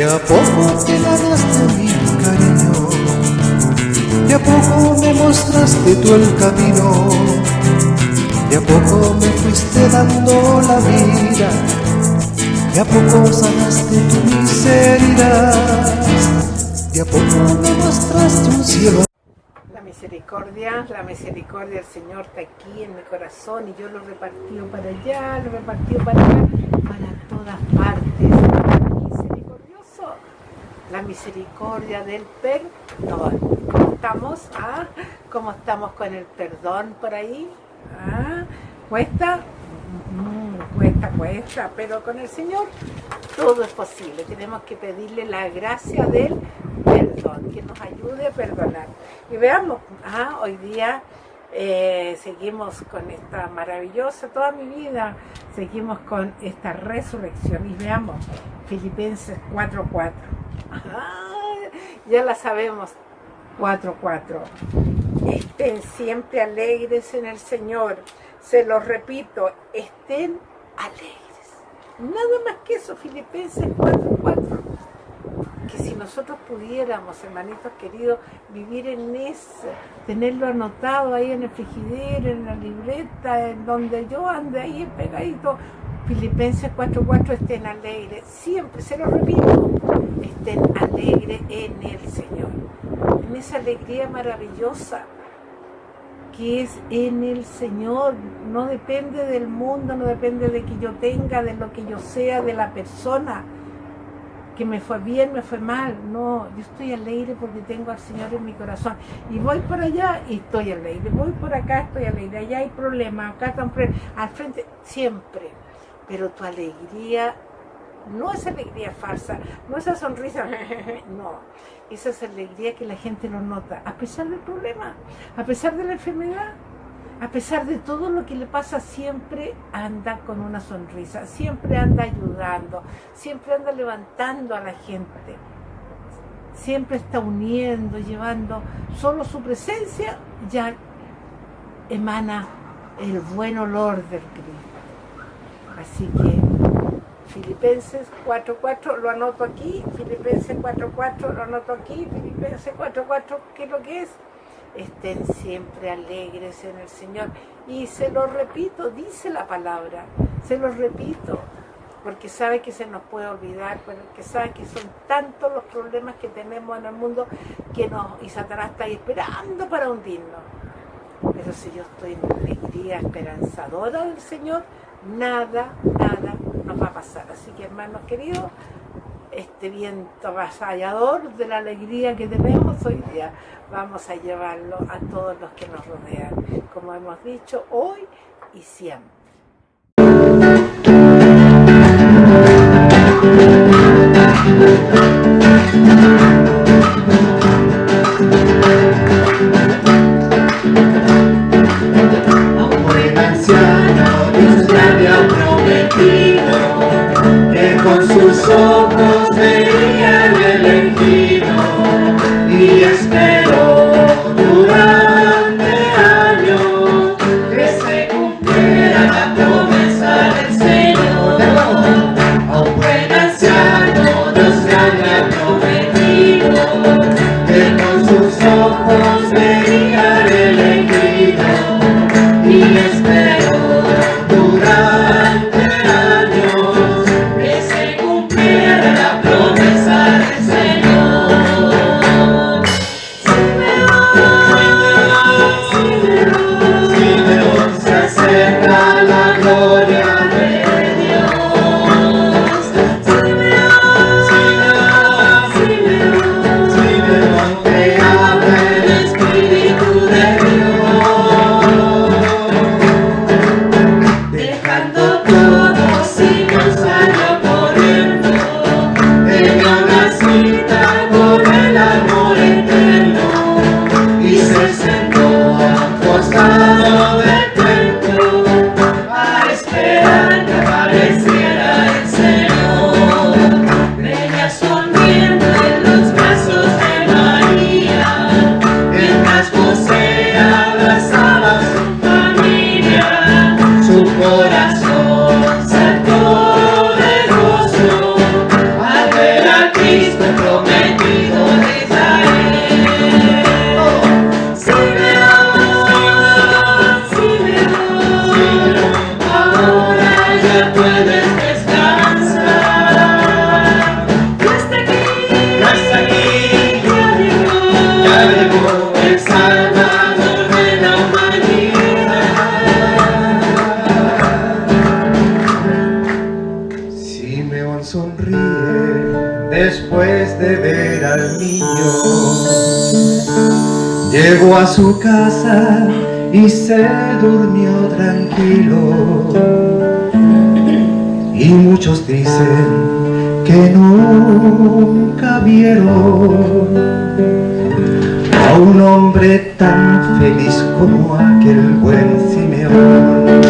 De a poco te ganaste mi cariño, de a poco me mostraste tú el camino, de a poco me fuiste dando la vida, de a poco sanaste tu miseria, de a poco me mostraste un cielo. Misericordia, la misericordia del Señor está aquí en mi corazón y yo lo repartido para allá, lo repartido para allá, para todas partes. La misericordia del perdón. ¿Cómo estamos? ¿Ah? ¿Cómo estamos con el perdón por ahí? ¿Ah? ¿Cuesta? Mm, cuesta, cuesta, pero con el Señor todo es posible. Tenemos que pedirle la gracia del perdón, que nos ayude a perdonar. Y veamos, hoy día eh, seguimos con esta maravillosa, toda mi vida, seguimos con esta resurrección. Y veamos, Filipenses 4.4. Ya la sabemos, 4.4. Estén siempre alegres en el Señor. Se los repito, estén alegres. Nada más que eso, Filipenses 4.4 que si nosotros pudiéramos, hermanitos queridos, vivir en eso, tenerlo anotado ahí en el frigidero, en la libreta, en donde yo ande ahí pegadito, Filipenses 4.4, estén alegres, siempre, se lo repito, estén alegres en el Señor, en esa alegría maravillosa que es en el Señor, no depende del mundo, no depende de que yo tenga, de lo que yo sea, de la persona, que me fue bien, me fue mal. No, yo estoy alegre porque tengo al Señor en mi corazón. Y voy por allá y estoy alegre. Voy por acá, estoy alegre. Allá hay problemas, acá están Al frente, siempre. Pero tu alegría no es alegría falsa, no esa sonrisa, no. Esa es alegría que la gente lo nota, a pesar del problema, a pesar de la enfermedad a pesar de todo lo que le pasa, siempre anda con una sonrisa, siempre anda ayudando, siempre anda levantando a la gente, siempre está uniendo, llevando, solo su presencia ya emana el buen olor del Cristo. Así que Filipenses 4.4 lo anoto aquí, Filipenses 4.4 lo anoto aquí, Filipenses 4.4, ¿qué es lo que es? estén siempre alegres en el Señor. Y se lo repito, dice la palabra, se lo repito, porque sabe que se nos puede olvidar, porque sabe que son tantos los problemas que tenemos en el mundo que nos, y Satanás está ahí esperando para hundirnos. Pero si yo estoy en alegría esperanzadora del Señor, nada, nada nos va a pasar. Así que hermanos queridos, este viento avasallador de la alegría que tenemos hoy día, vamos a llevarlo a todos los que nos rodean, como hemos dicho, hoy y siempre. Durante años que se cumpliera la promesa. después de ver al niño. Llegó a su casa y se durmió tranquilo. Y muchos dicen que nunca vieron a un hombre tan feliz como aquel buen Simeón.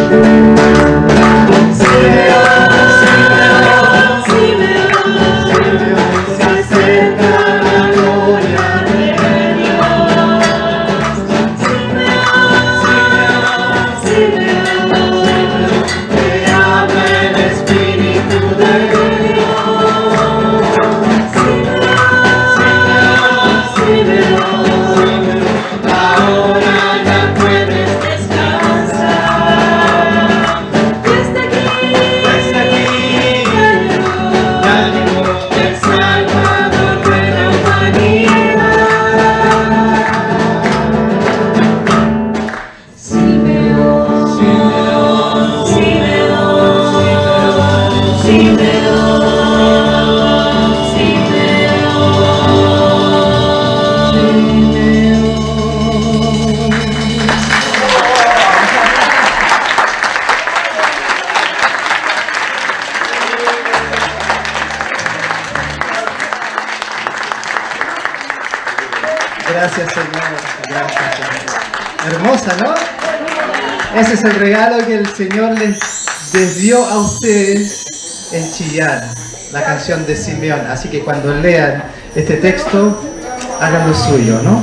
Gracias Señor. Hermosa, ¿no? Ese es el regalo que el Señor les, les dio a ustedes en Chillán, la canción de Simeón. Así que cuando lean este texto, hagan lo suyo, ¿no?